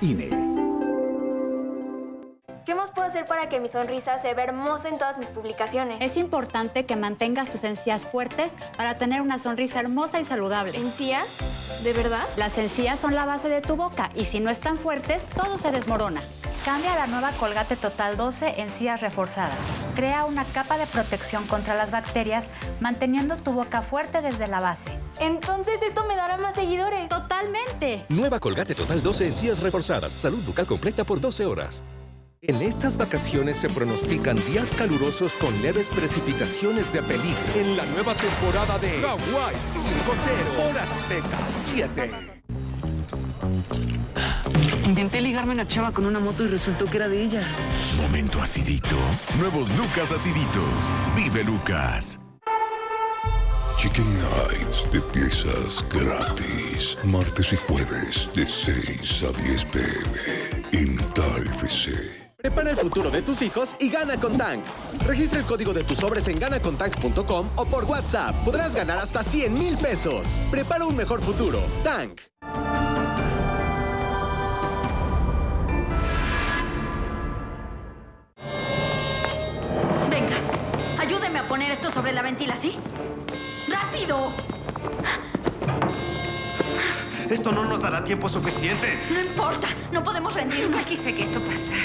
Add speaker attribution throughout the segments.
Speaker 1: INE.
Speaker 2: ¿Qué más puedo hacer para que mi sonrisa se vea hermosa en todas mis publicaciones?
Speaker 3: Es importante que mantengas tus encías fuertes para tener una sonrisa hermosa y saludable.
Speaker 2: ¿Encías? ¿De verdad?
Speaker 3: Las encías son la base de tu boca y si no están fuertes, todo se desmorona.
Speaker 4: Cambia la nueva Colgate Total 12 encías reforzadas. Crea una capa de protección contra las bacterias, manteniendo tu boca fuerte desde la base.
Speaker 2: Entonces esto me dará más seguidores.
Speaker 3: ¡Totalmente!
Speaker 1: Nueva Colgate Total 12 encías reforzadas. Salud bucal completa por 12 horas.
Speaker 5: En estas vacaciones se pronostican días calurosos con leves precipitaciones de peligro. En la nueva temporada de Hawaii 5-0 por Azteca 7.
Speaker 6: Intenté ligarme a una chava con una moto y resultó que era de ella.
Speaker 7: Momento acidito. Nuevos Lucas aciditos. Vive Lucas.
Speaker 8: Chicken Nights de piezas gratis. Martes y jueves de 6 a 10 pm en KFC.
Speaker 9: Prepara el futuro de tus hijos y gana con Tank. Registra el código de tus sobres en ganacontank.com o por WhatsApp. Podrás ganar hasta 100 mil pesos. Prepara un mejor futuro. Tank.
Speaker 10: Sobre la ventila, ¿sí? ¡Rápido!
Speaker 11: Esto no nos dará tiempo suficiente.
Speaker 10: No importa, no podemos rendirnos.
Speaker 12: Nunca quise que esto pasara.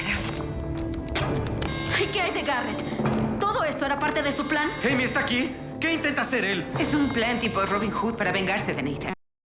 Speaker 10: ¿Y qué hay de Garrett? ¿Todo esto era parte de su plan?
Speaker 11: Amy está aquí. ¿Qué intenta hacer él?
Speaker 12: Es un plan tipo Robin Hood para vengarse de Nathan.